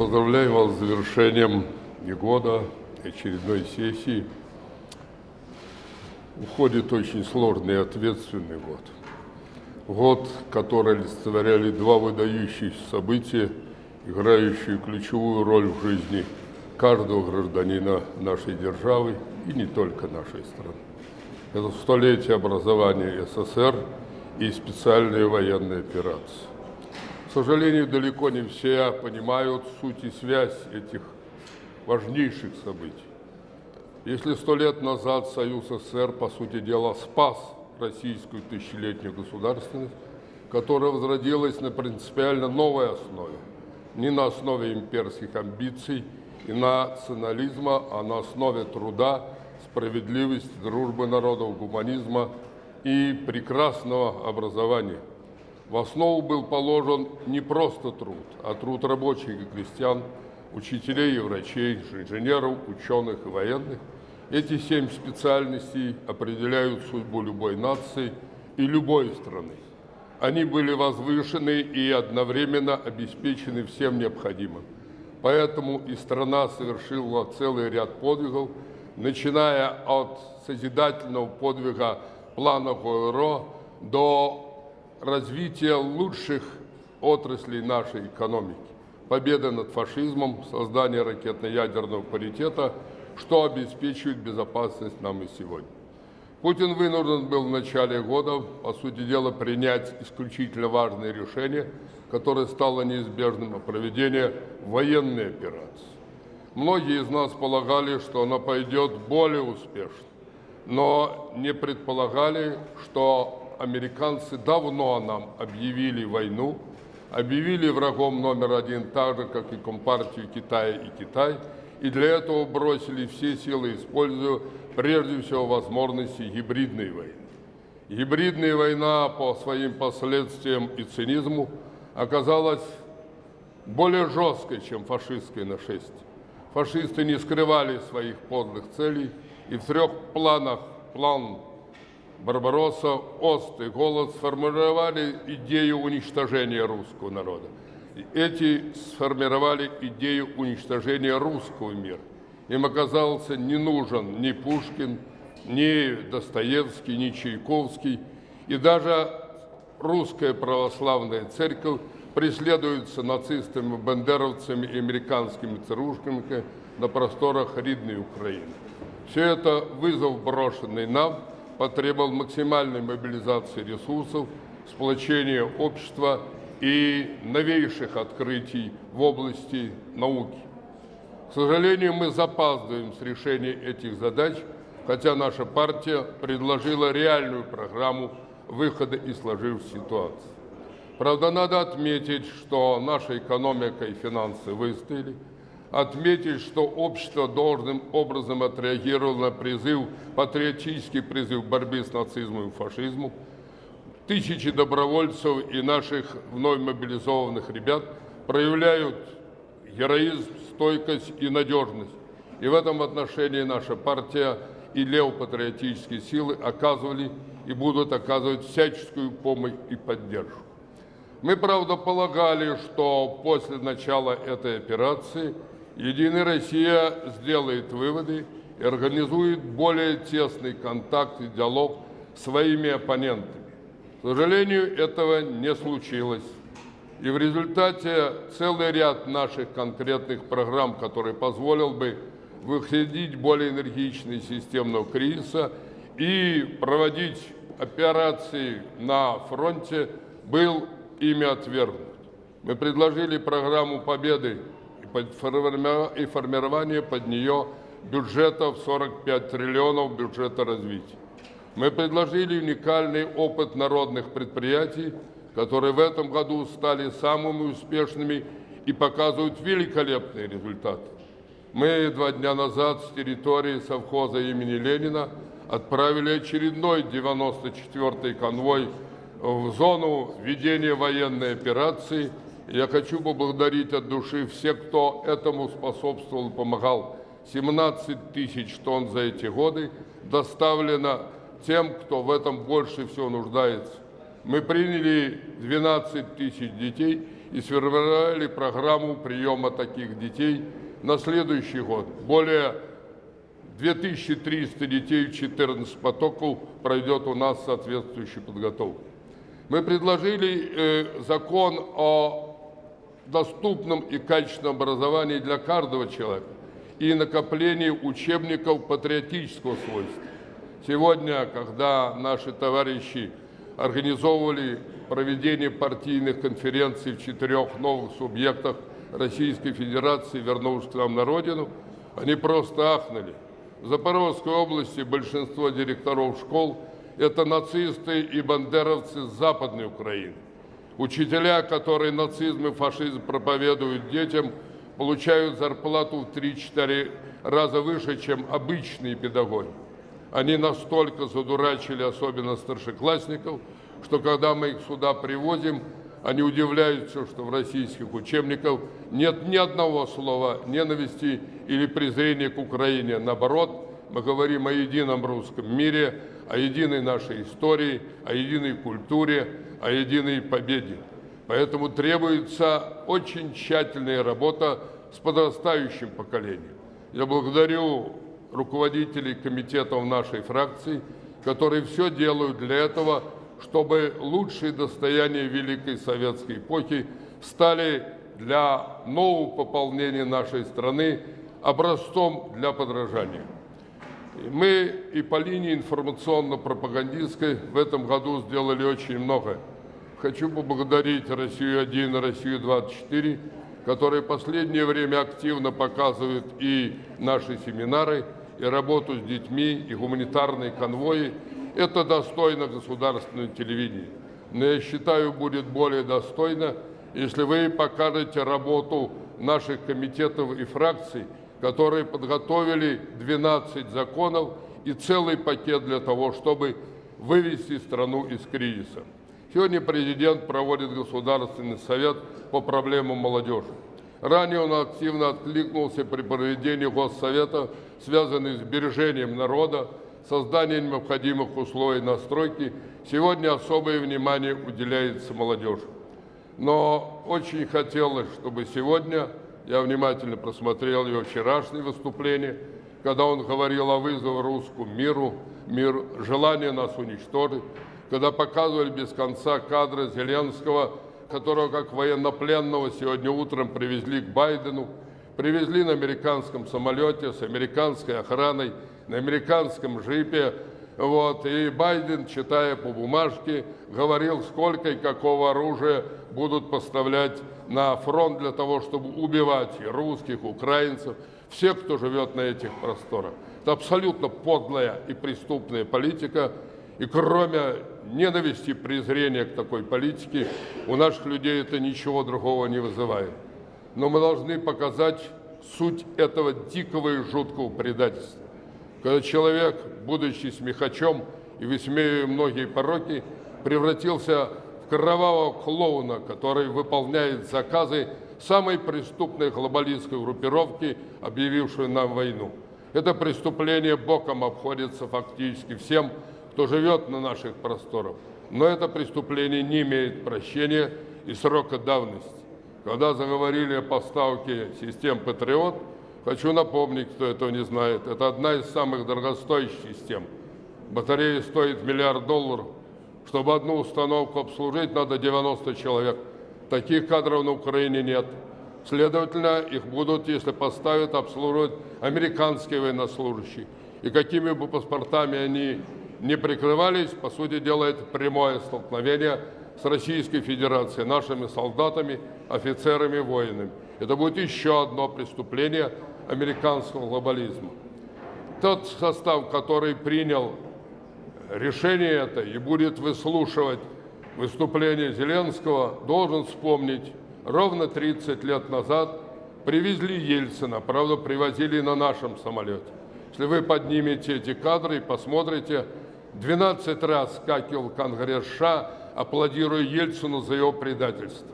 Поздравляю вас с завершением года, очередной сессии. Уходит очень сложный и ответственный год. Год, который олицетворяли два выдающиеся события, играющие ключевую роль в жизни каждого гражданина нашей державы и не только нашей страны. Это столетие образования СССР и специальные военные операции. К сожалению, далеко не все понимают суть и связь этих важнейших событий. Если сто лет назад Союз СССР, по сути дела, спас российскую тысячелетнюю государственность, которая возродилась на принципиально новой основе, не на основе имперских амбиций и национализма, а на основе труда, справедливости, дружбы народов, гуманизма и прекрасного образования – в основу был положен не просто труд, а труд рабочих и крестьян, учителей и врачей, инженеров, ученых и военных. Эти семь специальностей определяют судьбу любой нации и любой страны. Они были возвышены и одновременно обеспечены всем необходимым. Поэтому и страна совершила целый ряд подвигов, начиная от созидательного подвига плана ГОРО до развития лучших отраслей нашей экономики. Победа над фашизмом, создание ракетно-ядерного паритета, что обеспечивает безопасность нам и сегодня. Путин вынужден был в начале года, по сути дела, принять исключительно важное решение, которое стало неизбежным о проведении военной операции. Многие из нас полагали, что она пойдет более успешно, но не предполагали, что американцы давно нам объявили войну, объявили врагом номер один так же, как и Компартию Китая и Китай, и для этого бросили все силы, используя прежде всего возможности гибридной войны. Гибридная война по своим последствиям и цинизму оказалась более жесткой, чем фашистское нашествие. Фашисты не скрывали своих подлых целей, и в трех планах план Барбаросса, Ост и Голод сформировали идею уничтожения русского народа. Эти сформировали идею уничтожения русского мира. Им оказался не нужен ни Пушкин, ни Достоевский, ни Чайковский. И даже русская православная церковь преследуется нацистами, бандеровцами и американскими царушками на просторах ридной Украины. Все это вызов, брошенный нам – потребовал максимальной мобилизации ресурсов, сплочения общества и новейших открытий в области науки. К сожалению, мы запаздываем с решением этих задач, хотя наша партия предложила реальную программу выхода из сложившейся ситуации. Правда, надо отметить, что наша экономика и финансы выстояли – отметить, что общество должным образом отреагировало на призыв, патриотический призыв к борьбе с нацизмом и фашизмом. Тысячи добровольцев и наших вновь мобилизованных ребят проявляют героизм, стойкость и надежность. И в этом отношении наша партия и левопатриотические силы оказывали и будут оказывать всяческую помощь и поддержку. Мы, правда, полагали, что после начала этой операции – Единая Россия сделает выводы и организует более тесный контакт и диалог с своими оппонентами. К сожалению, этого не случилось. И в результате целый ряд наших конкретных программ, который позволил бы выходить более энергично из системного кризиса и проводить операции на фронте, был ими отвергнут. Мы предложили программу победы и формирование под нее бюджета в 45 триллионов бюджета развития. Мы предложили уникальный опыт народных предприятий, которые в этом году стали самыми успешными и показывают великолепные результаты. Мы два дня назад с территории совхоза имени Ленина отправили очередной 94-й конвой в зону ведения военной операции – я хочу поблагодарить от души всех, кто этому способствовал, помогал. 17 тысяч тонн за эти годы доставлено тем, кто в этом больше всего нуждается. Мы приняли 12 тысяч детей и сформировали программу приема таких детей на следующий год. Более 2300 детей в 14 потоков пройдет у нас соответствующую подготовку. Мы предложили э, закон о доступном и качественном образовании для каждого человека и накоплении учебников патриотического свойства. Сегодня, когда наши товарищи организовывали проведение партийных конференций в четырех новых субъектах Российской Федерации, вернувшись к нам на родину, они просто ахнули. В Запорожской области большинство директоров школ – это нацисты и бандеровцы с Западной Украины. Учителя, которые нацизм и фашизм проповедуют детям, получают зарплату в 3-4 раза выше, чем обычные педагоги. Они настолько задурачили, особенно старшеклассников, что когда мы их сюда привозим, они удивляются, что в российских учебниках нет ни одного слова ненависти или презрения к Украине. Наоборот, мы говорим о едином русском мире, о единой нашей истории, о единой культуре, о единой победе. Поэтому требуется очень тщательная работа с подрастающим поколением. Я благодарю руководителей комитетов нашей фракции, которые все делают для этого, чтобы лучшие достояния Великой Советской эпохи стали для нового пополнения нашей страны образцом для подражания. Мы и по линии информационно-пропагандистской в этом году сделали очень много. Хочу поблагодарить «Россию-1» и «Россию-24», которые в последнее время активно показывают и наши семинары, и работу с детьми, и гуманитарные конвои. Это достойно государственного телевидения. Но я считаю, будет более достойно, если вы покажете работу наших комитетов и фракций, которые подготовили 12 законов и целый пакет для того, чтобы вывести страну из кризиса. Сегодня президент проводит Государственный совет по проблемам молодежи. Ранее он активно откликнулся при проведении Госсовета, связанных с сбережением народа, созданием необходимых условий настройки. Сегодня особое внимание уделяется молодежи. Но очень хотелось, чтобы сегодня, я внимательно просмотрел его вчерашнее выступление, когда он говорил о вызове русскому миру, мир, желание нас уничтожить, когда показывали без конца кадры Зеленского – которого как военнопленного сегодня утром привезли к Байдену, привезли на американском самолете с американской охраной, на американском джипе. Вот, и Байден, читая по бумажке, говорил, сколько и какого оружия будут поставлять на фронт для того, чтобы убивать и русских, украинцев, всех, кто живет на этих просторах. Это абсолютно подлая и преступная политика, и кроме ненависти, презрения к такой политике, у наших людей это ничего другого не вызывает. Но мы должны показать суть этого дикого и жуткого предательства. Когда человек, будучи смехачом и высмеивая многие пороки, превратился в кровавого клоуна, который выполняет заказы самой преступной глобалистской группировки, объявившей нам войну. Это преступление боком обходится фактически всем, кто живет на наших просторах. Но это преступление не имеет прощения и срока давности. Когда заговорили о поставке систем «Патриот», хочу напомнить, кто этого не знает, это одна из самых дорогостоящих систем. Батарея стоит миллиард долларов. Чтобы одну установку обслужить, надо 90 человек. Таких кадров на Украине нет. Следовательно, их будут, если поставят, обслуживать американские военнослужащие. И какими бы паспортами они не прикрывались, по сути дела, это прямое столкновение с Российской Федерацией, нашими солдатами, офицерами, воинами. Это будет еще одно преступление американского глобализма. Тот состав, который принял решение это и будет выслушивать выступление Зеленского, должен вспомнить, ровно 30 лет назад привезли Ельцина, правда, привозили на нашем самолете. Если вы поднимете эти кадры и посмотрите, 12 раз скакивал Конгресс США, аплодируя Ельцину за его предательство.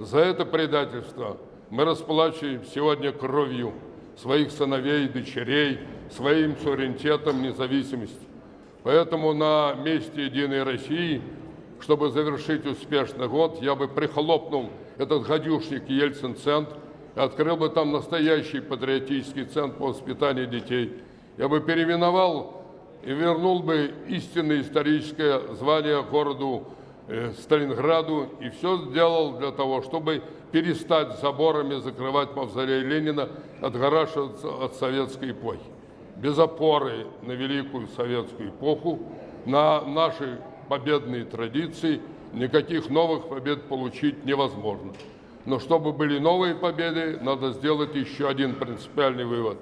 За это предательство мы расплачиваем сегодня кровью своих сыновей и дочерей, своим суверенитетом, независимости. Поэтому на месте Единой России, чтобы завершить успешный год, я бы прихлопнул этот гадюшник Ельцин-центр, и открыл бы там настоящий патриотический центр по воспитанию детей. Я бы переименовал и вернул бы истинное историческое звание городу Сталинграду и все сделал для того, чтобы перестать заборами закрывать мавзолей Ленина, отгораживаться от советской эпохи. Без опоры на великую советскую эпоху, на наши победные традиции, никаких новых побед получить невозможно. Но чтобы были новые победы, надо сделать еще один принципиальный вывод.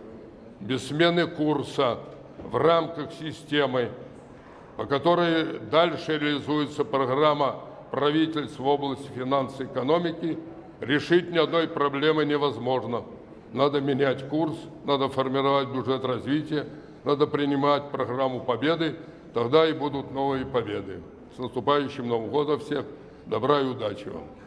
Без смены курса в рамках системы, по которой дальше реализуется программа правительств в области финансов и экономики, решить ни одной проблемы невозможно. Надо менять курс, надо формировать бюджет развития, надо принимать программу победы, тогда и будут новые победы. С наступающим Новым годом всех! Добра и удачи вам!